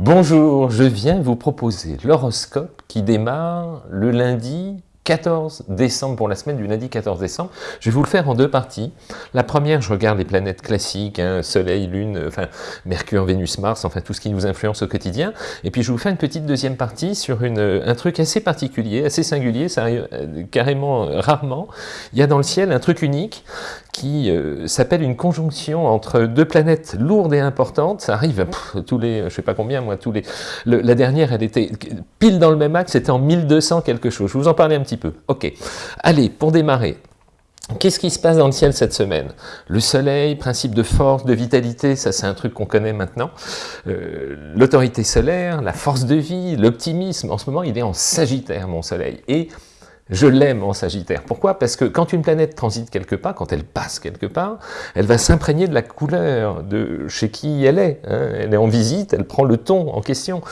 Bonjour, je viens vous proposer l'horoscope qui démarre le lundi 14 décembre, pour la semaine du lundi 14 décembre. Je vais vous le faire en deux parties. La première, je regarde les planètes classiques, hein, Soleil, Lune, enfin Mercure, Vénus, Mars, enfin tout ce qui nous influence au quotidien. Et puis je vous fais une petite deuxième partie sur une, un truc assez particulier, assez singulier, ça euh, carrément euh, rarement. Il y a dans le ciel un truc unique qui euh, s'appelle une conjonction entre deux planètes lourdes et importantes. Ça arrive tous les, je sais pas combien moi, tous les... la dernière, elle était pile dans le même axe, c'était en 1200 quelque chose. Je vous en parlais un petit peu. Ok. Allez, pour démarrer, Qu'est-ce qui se passe dans le ciel cette semaine? Le soleil, principe de force, de vitalité, ça c'est un truc qu'on connaît maintenant. Euh, l'autorité solaire, la force de vie, l'optimisme, en ce moment il est en sagittaire mon soleil. Et je l'aime en Sagittaire. Pourquoi? Parce que quand une planète transite quelque part, quand elle passe quelque part, elle va s'imprégner de la couleur de chez qui elle est. Hein. Elle est en visite, elle prend le ton en question.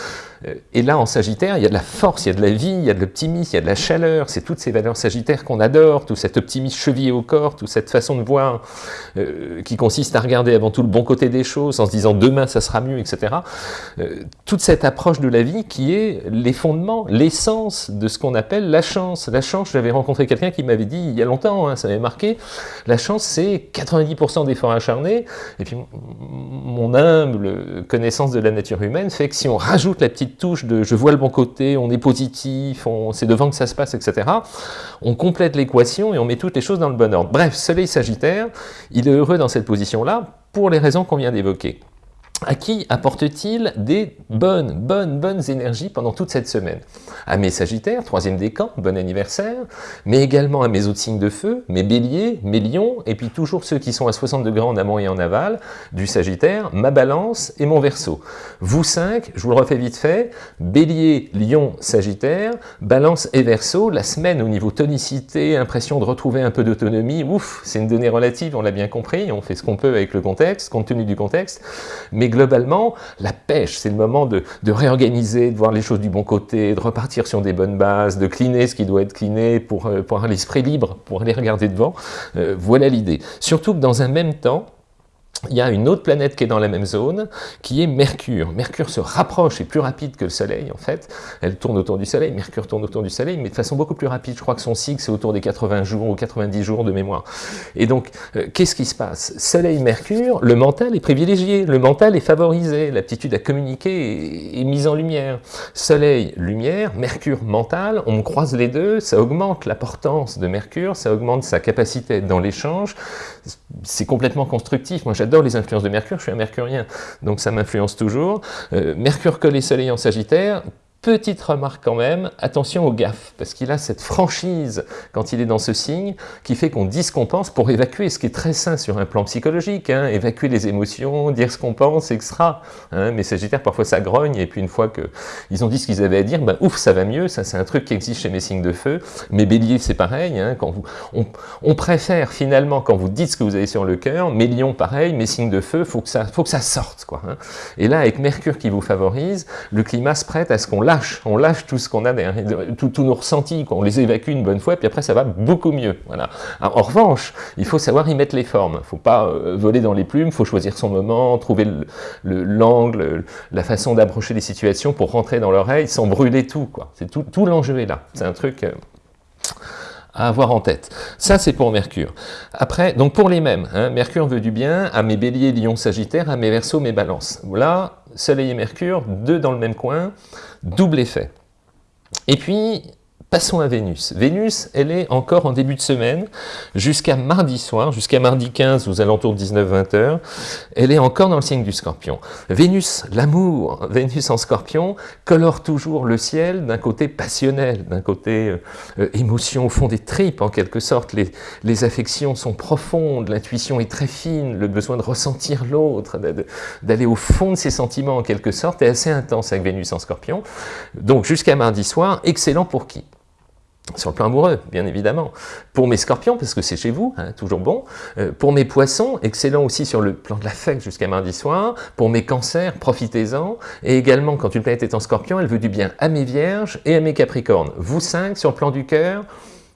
Et là, en Sagittaire, il y a de la force, il y a de la vie, il y a de l'optimisme, il y a de la chaleur. C'est toutes ces valeurs sagittaires qu'on adore, tout cet optimisme chevillé au corps, toute cette façon de voir euh, qui consiste à regarder avant tout le bon côté des choses, en se disant demain ça sera mieux, etc. Euh, toute cette approche de la vie qui est les fondements, l'essence de ce qu'on appelle la chance. La chance, j'avais rencontré quelqu'un qui m'avait dit il y a longtemps, hein, ça m'avait marqué, la chance c'est 90% d'efforts acharnés, et puis mon humble connaissance de la nature humaine fait que si on rajoute la petite touche de je vois le bon côté, on est positif, c'est devant que ça se passe, etc. On complète l'équation et on met toutes les choses dans le bon ordre. Bref, Soleil Sagittaire, il est heureux dans cette position-là pour les raisons qu'on vient d'évoquer à qui apporte-t-il des bonnes, bonnes, bonnes énergies pendant toute cette semaine? À mes Sagittaires, troisième décan, bon anniversaire, mais également à mes autres signes de feu, mes Béliers, mes Lions, et puis toujours ceux qui sont à 60 degrés en amont et en aval, du Sagittaire, ma Balance et mon Verseau. Vous cinq, je vous le refais vite fait, Bélier, Lion, Sagittaire, Balance et Verseau, la semaine au niveau tonicité, impression de retrouver un peu d'autonomie, ouf, c'est une donnée relative, on l'a bien compris, on fait ce qu'on peut avec le contexte, compte tenu du contexte, globalement, la pêche, c'est le moment de, réorganiser, de voir les choses du bon côté, de repartir sur des bonnes bases, de cliner ce qui doit être cliné pour, euh, pour avoir l'esprit libre, pour aller regarder devant. Euh, voilà l'idée. Surtout que dans un même temps, il y a une autre planète qui est dans la même zone, qui est Mercure. Mercure se rapproche, et plus rapide que le Soleil en fait. Elle tourne autour du Soleil, Mercure tourne autour du Soleil, mais de façon beaucoup plus rapide. Je crois que son cycle, c'est autour des 80 jours ou 90 jours de mémoire. Et donc, euh, qu'est-ce qui se passe? Soleil-Mercure, le mental est privilégié, le mental est favorisé, l'aptitude à communiquer est, mise en lumière. Soleil-lumière, Mercure mental, on croise les deux, ça augmente l'importance de Mercure, ça augmente sa capacité dans l'échange, c'est complètement constructif. J'adore les influences de Mercure, je suis un mercurien, donc ça m'influence toujours. Euh, Mercure collé soleil en Sagittaire, Petite remarque quand même, attention au gaffe, parce qu'il a cette franchise quand il est dans ce signe, qui fait qu'on dit ce qu'on pense pour évacuer, ce qui est très sain sur un plan psychologique, hein, évacuer les émotions, dire ce qu'on pense, etc. Hein, mais Sagittaire, parfois ça grogne, et puis une fois qu'ils ont dit ce qu'ils avaient à dire, ben ouf, ça va mieux, ça c'est un truc qui existe chez mes signes de feu. Mais Bélier, c'est pareil, hein, quand vous, on, préfère finalement, quand vous dites ce que vous avez sur le cœur, mes lions, pareil, mes signes de feu, faut que ça, faut que ça sorte. quoi. Hein. Et là, avec Mercure qui vous favorise, le climat se prête à ce qu'on on lâche tout ce qu'on a derrière, tous nos ressentis, on les évacue une bonne fois, puis après ça va beaucoup mieux. Voilà. en revanche, il faut savoir y mettre les formes. Il ne faut pas euh, voler dans les plumes, il faut choisir son moment, trouver l'angle, la façon d'approcher les situations pour rentrer dans l'oreille sans brûler tout. Tout, tout l'enjeu est là. C'est un truc... Euh, à avoir en tête. Ça, c'est pour Mercure. Après, donc pour les mêmes, hein, Mercure veut du bien à mes béliers, lions, sagittaires, à mes versos, mes balances. Là, Soleil et Mercure, deux dans le même coin, double effet. Et puis, Passons à Vénus. Vénus, elle est encore en début de semaine, jusqu'à mardi soir, jusqu'à mardi 15, aux alentours de 19-20 heures, elle est encore dans le signe du scorpion. Vénus, l'amour, Vénus en scorpion, colore toujours le ciel d'un côté passionnel, d'un côté euh, euh, émotion au fond des tripes, en quelque sorte. Les, les affections sont profondes, l'intuition est très fine, le besoin de ressentir l'autre, d'aller au fond de ses sentiments, en quelque sorte, est assez intense avec Vénus en scorpion. Donc jusqu'à mardi soir, excellent pour qui? Sur le plan amoureux, bien évidemment. Pour mes scorpions, parce que c'est chez vous, hein, toujours bon. Euh, pour mes poissons, excellent aussi sur le plan de l'affect jusqu'à mardi soir. Pour mes cancers, profitez-en. Et également, quand une planète est en scorpion, elle veut du bien à mes vierges et à mes capricornes. Vous cinq, sur le plan du cœur,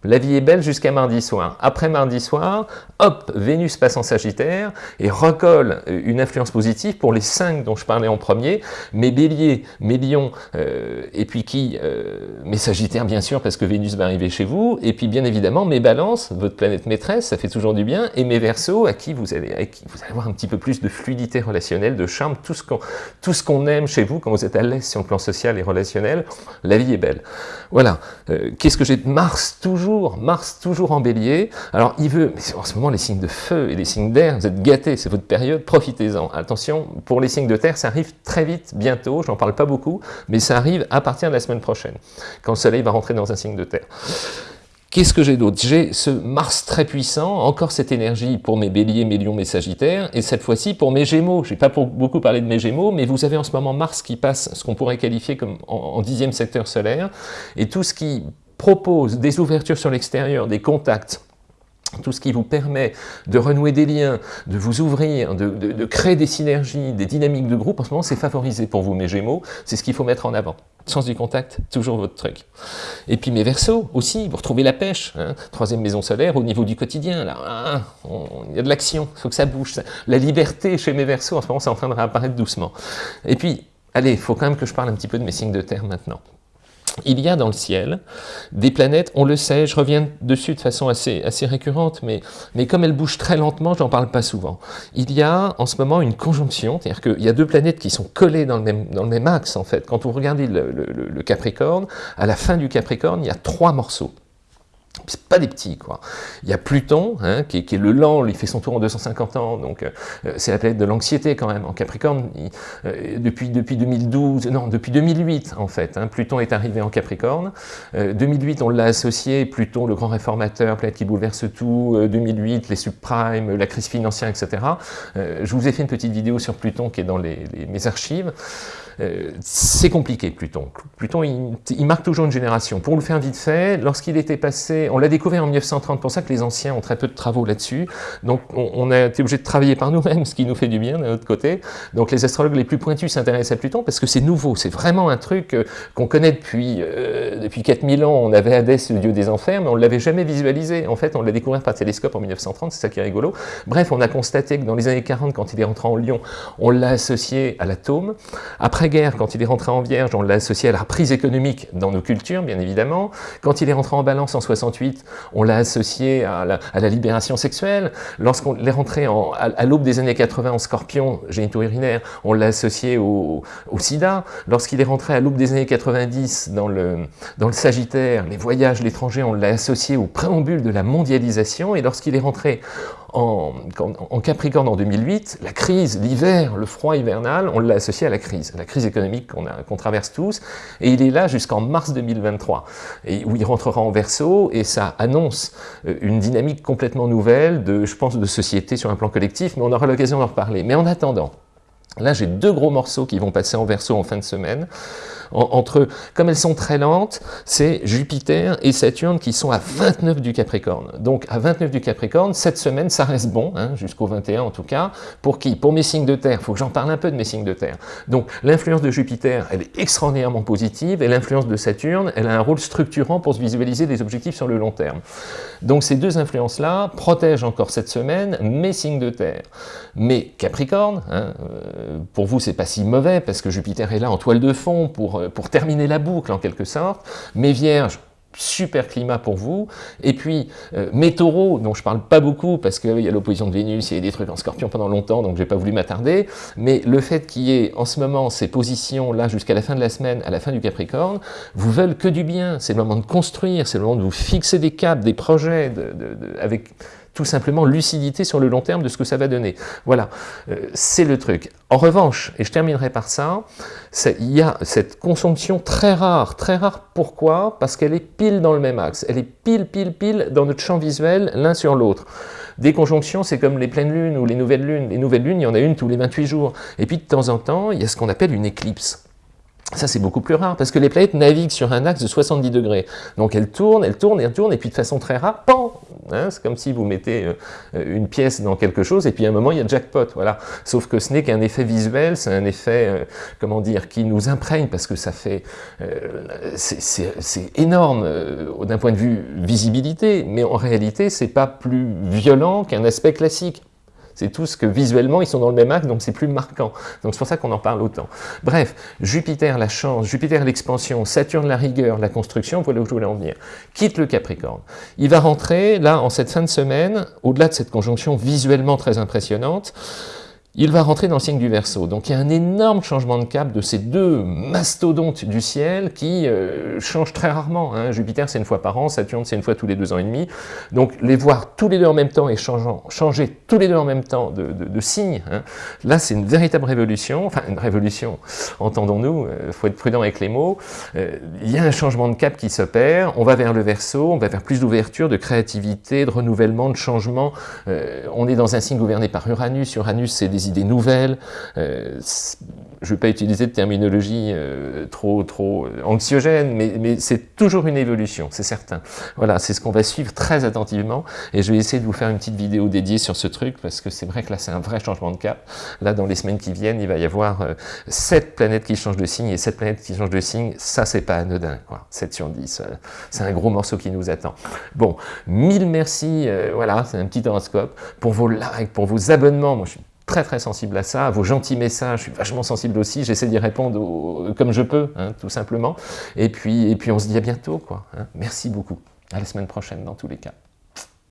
La vie est belle jusqu'à mardi soir. Après mardi soir, hop, Vénus passe en Sagittaire et recolle euh, une influence positive pour les cinq dont je parlais en premier, mes béliers, mes lions, euh, et puis qui euh, Mes sagittaires bien sûr, parce que Vénus va arriver chez vous, et puis bien évidemment mes balances, votre planète maîtresse, ça fait toujours du bien, et mes versos, à qui vous allez, qui vous allez avoir un petit peu plus de fluidité relationnelle, de charme, tout ce qu'on aime chez vous, quand vous êtes à l'aise sur le plan social et relationnel, la vie est belle. Voilà. Qu'est-ce que j'ai Mars, toujours Mars toujours en bélier. Alors il veut, mais en ce moment les signes de feu et les signes d'air, vous êtes gâtés, c'est votre période, profitez-en. Attention, pour les signes de terre, ça arrive très vite, bientôt, j'en parle pas beaucoup, mais ça arrive à partir de la semaine prochaine, quand le soleil va rentrer dans un signe de terre. Qu'est-ce que j'ai d'autre? J'ai ce Mars très puissant, encore cette énergie pour mes béliers, mes lions, mes sagittaires, et cette fois-ci pour mes gémeaux. Je n'ai pas beaucoup parlé de mes gémeaux, mais vous avez en ce moment Mars qui passe ce qu'on pourrait qualifier comme en dixième secteur solaire, et tout ce qui propose des ouvertures sur l'extérieur, des contacts, tout ce qui vous permet de renouer des liens, de vous ouvrir, de, créer des synergies, des dynamiques de groupe, en ce moment c'est favorisé pour vous mes Gémeaux, c'est ce qu'il faut mettre en avant. Sens du contact, toujours votre truc. Et puis mes Verseaux aussi, vous retrouvez la pêche, hein. troisième maison solaire au niveau du quotidien, là, ah, il y a de l'action, il faut que ça bouge. La liberté chez mes Verseaux, en ce moment c'est en train de réapparaître doucement. Et puis, allez, il faut quand même que je parle un petit peu de mes signes de terre maintenant il y a dans le ciel des planètes, on le sait, je reviens dessus de façon assez, récurrente, mais, comme elles bougent très lentement, j'en parle pas souvent. Il y a en ce moment une conjonction, c'est-à-dire qu'il y a deux planètes qui sont collées dans le même, dans le même axe, en fait. Quand vous regardez le Capricorne, à la fin du Capricorne, il y a trois morceaux c'est pas des petits, quoi. Il y a Pluton, hein, qui, est, le lent, il fait son tour en 250 ans, donc euh, c'est la planète de l'anxiété quand même. En Capricorne, euh, depuis, depuis 2012, non, depuis 2008 en fait, hein, Pluton est arrivé en Capricorne. 2008, euh, on l'a associé, Pluton, le grand réformateur, planète qui bouleverse tout, 2008, les subprimes, la crise financière, etc. je vous ai fait une petite vidéo sur Pluton qui est dans mes archives. Euh, c'est compliqué, Pluton. Pluton, il, marque toujours une génération. Pour le faire vite fait, lorsqu'il était passé, on l'a découvert en 1930, pour ça que les anciens ont très peu de travaux là-dessus, donc on, a été obligé de travailler par nous-mêmes, ce qui nous fait du bien d'un autre côté. Donc les astrologues les plus pointus s'intéressent à Pluton parce que c'est nouveau, c'est vraiment un truc euh, qu'on connaît depuis, euh, depuis 4000 ans. On avait Hadès, le dieu des enfers, mais on ne l'avait jamais visualisé. En fait, on l'a découvert par télescope en 1930, c'est ça qui est rigolo. Bref, on a constaté que dans les années 40, quand il est rentré en Lyon, on l'a associé à l'atome. Après guerre quand il est rentré en Vierge, on l'a associé à la reprise économique dans nos cultures, bien évidemment. Quand il est rentré en Balance en 68, on l'a associé à la, libération sexuelle. Lorsqu'on est rentré à, l'aube des années 80 en Scorpion, génito-urinaire, on l'a associé au, sida. Lorsqu'il est rentré à l'aube des années 90 dans le, dans le Sagittaire, les voyages, l'étranger, on l'a associé au préambule de la mondialisation. Et lorsqu'il est rentré en, Capricorne en 2008, la crise, l'hiver, le froid hivernal, on l'a associé à la crise, la crise économique qu'on traverse tous, et il est là jusqu'en mars 2023, et où il rentrera en verso, et ça annonce euh, une dynamique complètement nouvelle, de, je pense, de société sur un plan collectif, mais on aura l'occasion d'en reparler. Mais en attendant, là j'ai deux gros morceaux qui vont passer en verso en fin de semaine, entre, comme elles sont très lentes, c'est Jupiter et Saturne qui sont à 29 du Capricorne. Donc à 29 du Capricorne, cette semaine, ça reste bon, hein, jusqu'au 21 en tout cas. Pour qui? Pour mes signes de terre, il faut que j'en parle un peu de mes signes de terre. Donc l'influence de Jupiter, elle est extraordinairement positive, et l'influence de Saturne, elle a un rôle structurant pour se visualiser des objectifs sur le long terme. Donc ces deux influences-là protègent encore cette semaine mes signes de terre. Mais Capricorne, hein, euh, pour vous c'est pas si mauvais, parce que Jupiter est là en toile de fond pour euh, pour terminer la boucle en quelque sorte, mes vierges, super climat pour vous, et puis euh, mes taureaux, dont je parle pas beaucoup parce qu'il y a l'opposition de Vénus, il y a des trucs en scorpion pendant longtemps, donc j'ai pas voulu m'attarder, mais le fait qu'il y ait en ce moment ces positions là jusqu'à la fin de la semaine, à la fin du Capricorne, vous veulent que du bien, c'est le moment de construire, c'est le moment de vous fixer des caps, des projets, avec tout simplement lucidité sur le long terme de ce que ça va donner. Voilà, euh, c'est le truc. En revanche, et je terminerai par ça, il y a cette conjonction très rare, très rare pourquoi? Parce qu'elle est pile dans le même axe, elle est pile, pile, pile dans notre champ visuel l'un sur l'autre. Des conjonctions, c'est comme les pleines lunes ou les nouvelles lunes. Les nouvelles lunes, il y en a une tous les 28 jours. Et puis de temps en temps, il y a ce qu'on appelle une éclipse. Ça, c'est beaucoup plus rare, parce que les planètes naviguent sur un axe de 70 degrés. Donc elles tournent, elles tournent, elles tournent, et puis de façon très rare, pan, Hein, c'est comme si vous mettez une pièce dans quelque chose, et puis à un moment, il y a jackpot, voilà. Sauf que ce n'est qu'un effet visuel, c'est un effet, comment dire, qui nous imprègne, parce que ça fait... c'est énorme d'un point de vue visibilité, mais en réalité, c'est pas plus violent qu'un aspect classique. C'est tout ce que visuellement, ils sont dans le même axe, donc c'est plus marquant. Donc c'est pour ça qu'on en parle autant. Bref, Jupiter, la chance, Jupiter, l'expansion, Saturne, la rigueur, la construction, voilà où je voulais en venir. Quitte le Capricorne. Il va rentrer, là, en cette fin de semaine, au-delà de cette conjonction visuellement très impressionnante, il va rentrer dans le signe du Verseau. Donc il y a un énorme changement de cap de ces deux mastodontes du ciel qui euh, changent très rarement. Hein. Jupiter, c'est une fois par an, Saturne, c'est une fois tous les deux ans et demi. Donc les voir tous les deux en même temps et changer tous les deux en même temps de, de, signe, hein. là c'est une véritable révolution, enfin une révolution, entendons-nous, il euh, faut être prudent avec les mots. Euh, il y a un changement de cap qui s'opère, on va vers le Verseau, on va vers plus d'ouverture, de créativité, de renouvellement, de changement. on est dans un signe gouverné par Uranus, Uranus c'est idées nouvelles. Euh, je ne vais pas utiliser de terminologie euh, trop, trop anxiogène, mais, c'est toujours une évolution, c'est certain. Voilà, c'est ce qu'on va suivre très attentivement, et je vais essayer de vous faire une petite vidéo dédiée sur ce truc, parce que c'est vrai que là, c'est un vrai changement de cap. Là, dans les semaines qui viennent, il va y avoir euh, sept planètes qui changent de signe, et sept planètes qui changent de signe, ça, c'est pas anodin, quoi. 7 sur 10, c'est un gros morceau qui nous attend. Bon, mille merci, voilà, c'est un petit horoscope, pour vos likes, pour vos abonnements, moi je suis très très sensible à ça, à vos gentils messages, je suis vachement sensible aussi, j'essaie d'y répondre comme je peux, hein, tout simplement. Et puis, et puis on se dit à bientôt, quoi. Hein. Merci beaucoup. À la semaine prochaine dans tous les cas.